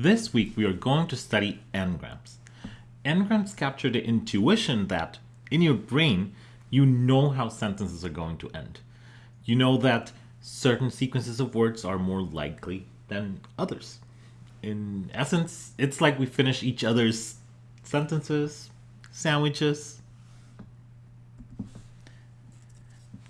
This week we are going to study n-grams. N-grams capture the intuition that in your brain you know how sentences are going to end. You know that certain sequences of words are more likely than others. In essence, it's like we finish each other's sentences, sandwiches.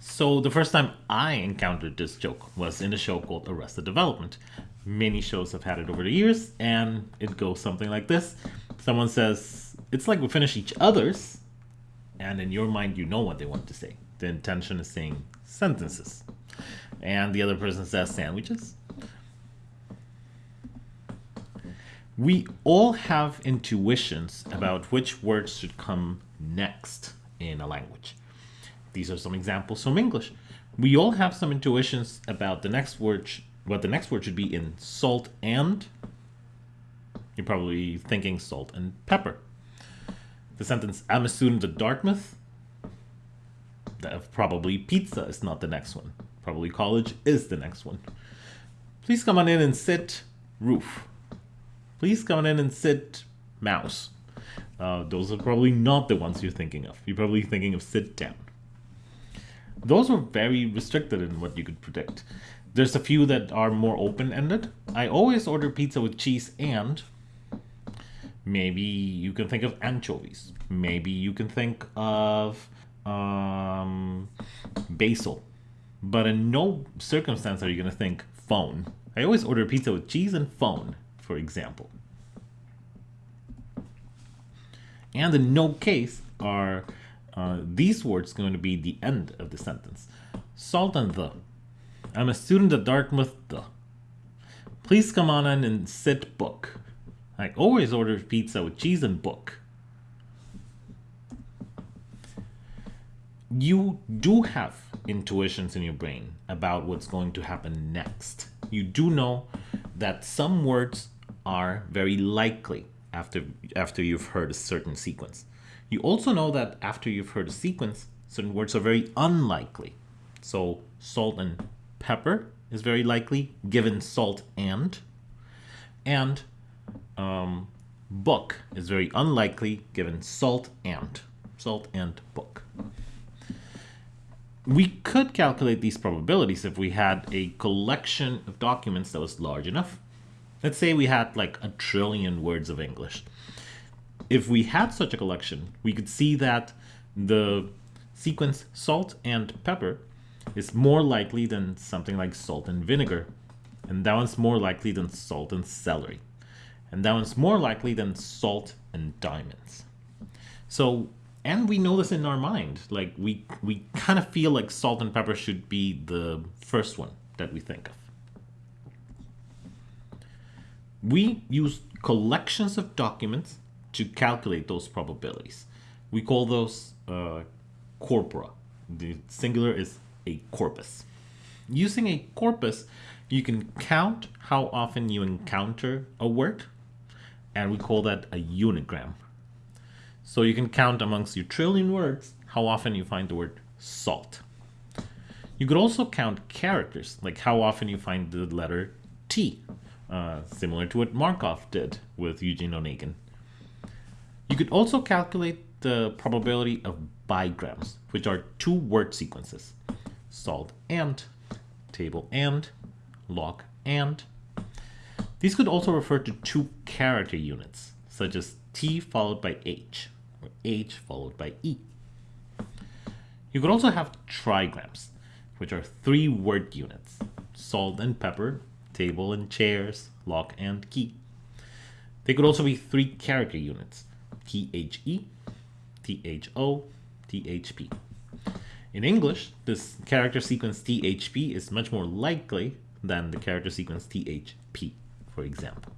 So the first time I encountered this joke was in a show called Arrested Development. Many shows have had it over the years, and it goes something like this. Someone says, it's like we finish each other's, and in your mind you know what they want to say. The intention is saying sentences. And the other person says sandwiches. We all have intuitions about which words should come next in a language. These are some examples from English. We all have some intuitions about the next word, what the next word should be in salt and. You're probably thinking salt and pepper. The sentence, I'm a student at Dartmouth. Probably pizza is not the next one. Probably college is the next one. Please come on in and sit, roof. Please come on in and sit, mouse. Uh, those are probably not the ones you're thinking of. You're probably thinking of sit down. Those were very restricted in what you could predict. There's a few that are more open-ended. I always order pizza with cheese and maybe you can think of anchovies. Maybe you can think of um, basil. But in no circumstance are you going to think phone. I always order pizza with cheese and phone for example. And in no case are uh, these words going to be the end of the sentence. Salt and the. I'm a student at Dartmouth. Please come on in and sit book. I always order pizza with cheese and book. You do have intuitions in your brain about what's going to happen next. You do know that some words are very likely after, after you've heard a certain sequence. You also know that after you've heard a sequence, certain words are very unlikely. So salt and pepper is very likely given salt and. And um, book is very unlikely given salt and. Salt and book. We could calculate these probabilities if we had a collection of documents that was large enough Let's say we had like a trillion words of English. If we had such a collection, we could see that the sequence salt and pepper is more likely than something like salt and vinegar. And that one's more likely than salt and celery. And that one's more likely than salt and diamonds. So, and we know this in our mind. Like we, we kind of feel like salt and pepper should be the first one that we think of we use collections of documents to calculate those probabilities. We call those uh, corpora. The singular is a corpus. Using a corpus, you can count how often you encounter a word, and we call that a unigram. So you can count amongst your trillion words how often you find the word salt. You could also count characters, like how often you find the letter T uh, similar to what Markov did with Eugene Onegin. You could also calculate the probability of bigrams, which are two word sequences, salt and, table and, log and. These could also refer to two character units, such as T followed by H, or H followed by E. You could also have trigrams, which are three word units, salt and pepper table and chairs, lock and key. They could also be three character units, THE, THO, THP. In English, this character sequence THP is much more likely than the character sequence THP, for example.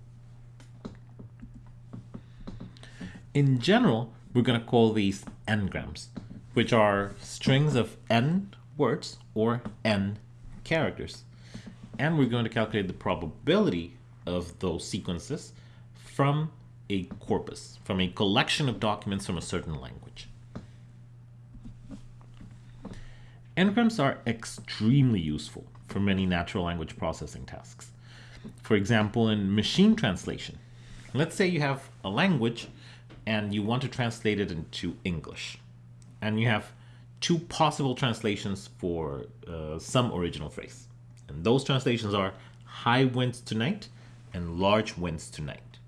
In general, we're going to call these n-grams, which are strings of n words or n characters and we're going to calculate the probability of those sequences from a corpus, from a collection of documents from a certain language. N-grams are extremely useful for many natural language processing tasks. For example, in machine translation, let's say you have a language and you want to translate it into English, and you have two possible translations for uh, some original phrase. And those translations are high winds tonight and large winds tonight.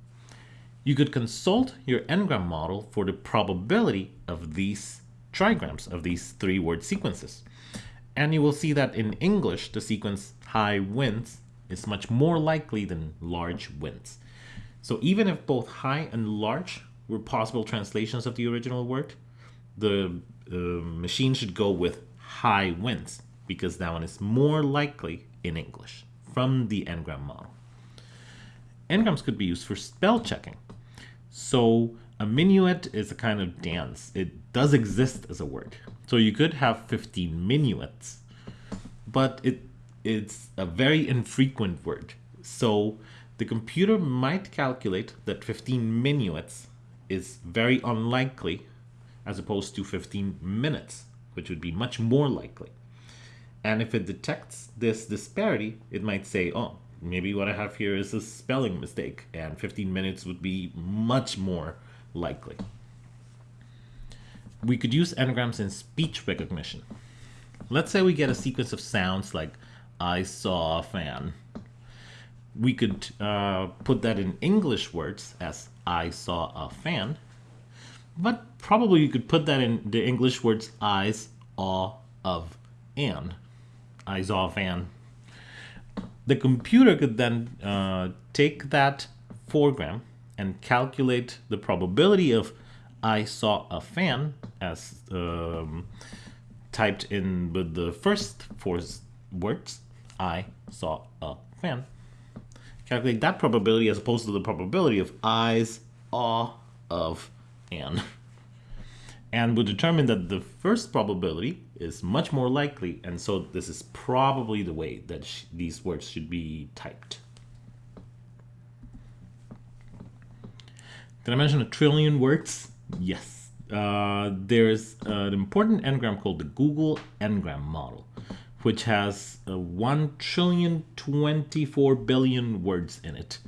You could consult your n-gram model for the probability of these trigrams, of these three word sequences. And you will see that in English, the sequence high winds is much more likely than large winds. So even if both high and large were possible translations of the original word, the uh, machine should go with high winds because that one is more likely in English from the n-gram model. N-grams could be used for spell checking. So a minuet is a kind of dance. It does exist as a word. So you could have 15 minuets, but it it's a very infrequent word. So the computer might calculate that 15 minuets is very unlikely as opposed to 15 minutes, which would be much more likely. And if it detects this disparity, it might say, oh, maybe what I have here is a spelling mistake, and 15 minutes would be much more likely. We could use n-grams in speech recognition. Let's say we get a sequence of sounds like I saw a fan. We could uh, put that in English words as I saw a fan, but probably you could put that in the English words eyes, awe, of, and. I saw a fan. The computer could then uh, take that four-gram and calculate the probability of I saw a fan as um, typed in with the first four words I saw a fan. Calculate that probability as opposed to the probability of eyes, awe, of, and. And we determine that the first probability is much more likely, and so this is probably the way that these words should be typed. Did I mention a trillion words? Yes. Uh, there's an important n-gram called the Google n-gram model which has uh, 1 trillion 24 billion words in it.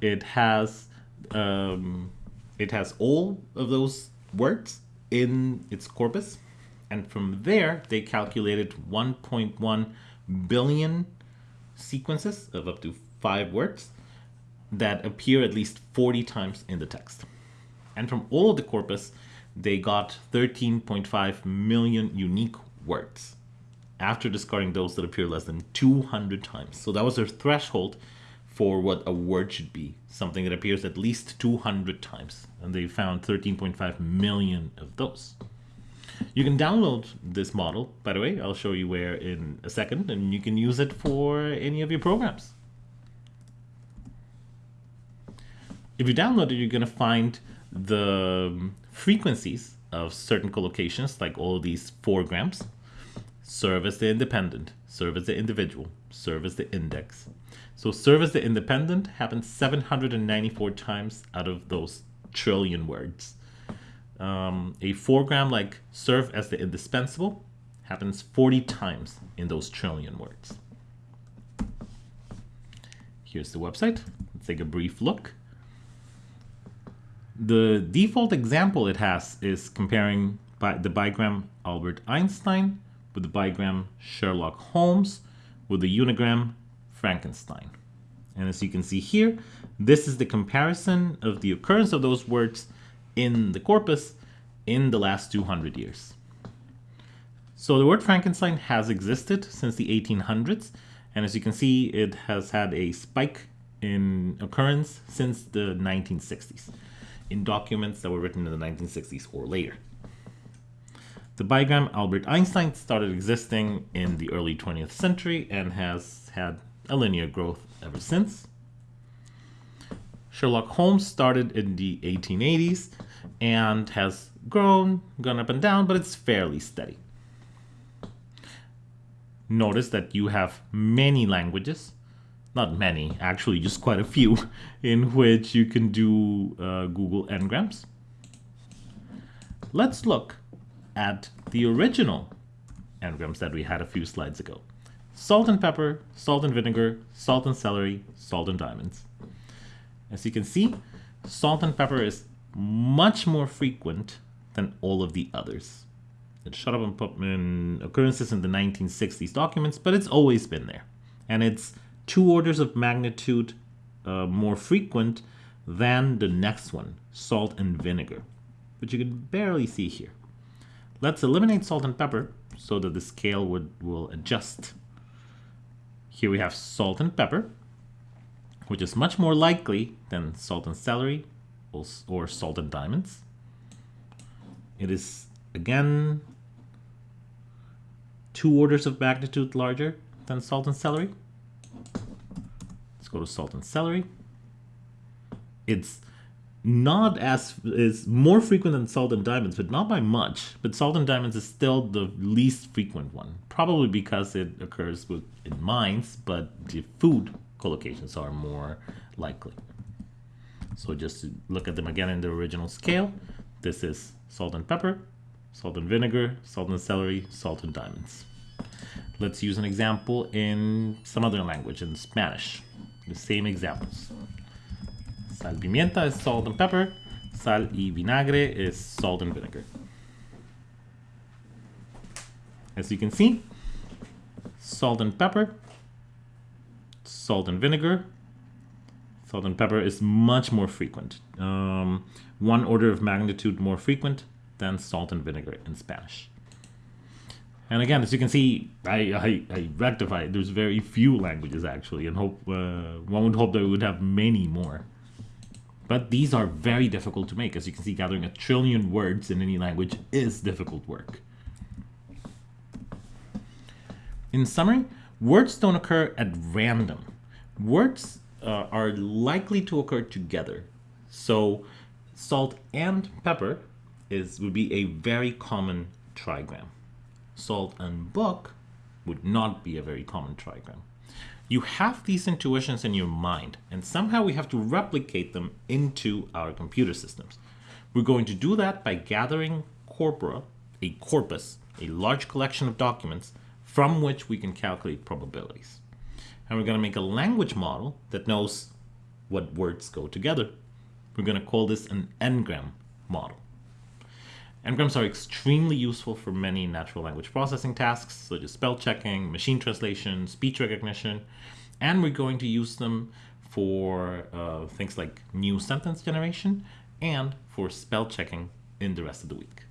It has um, it has all of those words in its corpus and from there they calculated 1.1 billion sequences of up to five words that appear at least 40 times in the text. And from all of the corpus, they got 13.5 million unique words after discarding those that appear less than 200 times. So that was their threshold for what a word should be, something that appears at least 200 times. And they found 13.5 million of those. You can download this model, by the way, I'll show you where in a second, and you can use it for any of your programs. If you download it, you're going to find the frequencies of certain collocations, like all these four-grams serve as the independent, serve as the individual, serve as the index. So serve as the independent happens 794 times out of those trillion words. Um, a four-gram like serve as the indispensable happens 40 times in those trillion words. Here's the website. Let's take a brief look. The default example it has is comparing by the bigram Albert Einstein with the bigram Sherlock Holmes, with the unigram Frankenstein. And as you can see here, this is the comparison of the occurrence of those words in the corpus in the last 200 years. So the word Frankenstein has existed since the 1800s, and as you can see, it has had a spike in occurrence since the 1960s in documents that were written in the 1960s or later. The bigram Albert Einstein started existing in the early 20th century and has had a linear growth ever since. Sherlock Holmes started in the 1880s and has grown, gone up and down, but it's fairly steady. Notice that you have many languages, not many, actually just quite a few, in which you can do uh, Google Ngrams. Let's look at the original n-grams that we had a few slides ago. salt and pepper, salt and vinegar, salt and celery, salt and diamonds. As you can see, salt and pepper is much more frequent than all of the others. It showed up in occurrences in the 1960s documents, but it's always been there. And it's two orders of magnitude uh, more frequent than the next one, salt and vinegar, which you can barely see here. Let's eliminate salt and pepper so that the scale would will adjust. Here we have salt and pepper, which is much more likely than salt and celery or salt and diamonds. It is, again, two orders of magnitude larger than salt and celery. Let's go to salt and celery. It's not as is more frequent than salt and diamonds, but not by much. But salt and diamonds is still the least frequent one, probably because it occurs with, in mines, but the food collocations are more likely. So just to look at them again in the original scale, this is salt and pepper, salt and vinegar, salt and celery, salt and diamonds. Let's use an example in some other language, in Spanish. The same examples. Sal pimienta is salt and pepper. Sal y vinagre is salt and vinegar. As you can see, salt and pepper, salt and vinegar, salt and pepper is much more frequent. Um, one order of magnitude more frequent than salt and vinegar in Spanish. And again, as you can see, I, I, I rectified. There's very few languages actually, and hope uh, one would hope that we would have many more. But these are very difficult to make. As you can see, gathering a trillion words in any language is difficult work. In summary, words don't occur at random. Words uh, are likely to occur together. So salt and pepper is would be a very common trigram. Salt and book would not be a very common trigram you have these intuitions in your mind, and somehow we have to replicate them into our computer systems. We're going to do that by gathering corpora, a corpus, a large collection of documents from which we can calculate probabilities. And we're going to make a language model that knows what words go together. We're going to call this an n-gram model. N-grams are extremely useful for many natural language processing tasks, such as spell checking, machine translation, speech recognition, and we're going to use them for uh, things like new sentence generation and for spell checking in the rest of the week.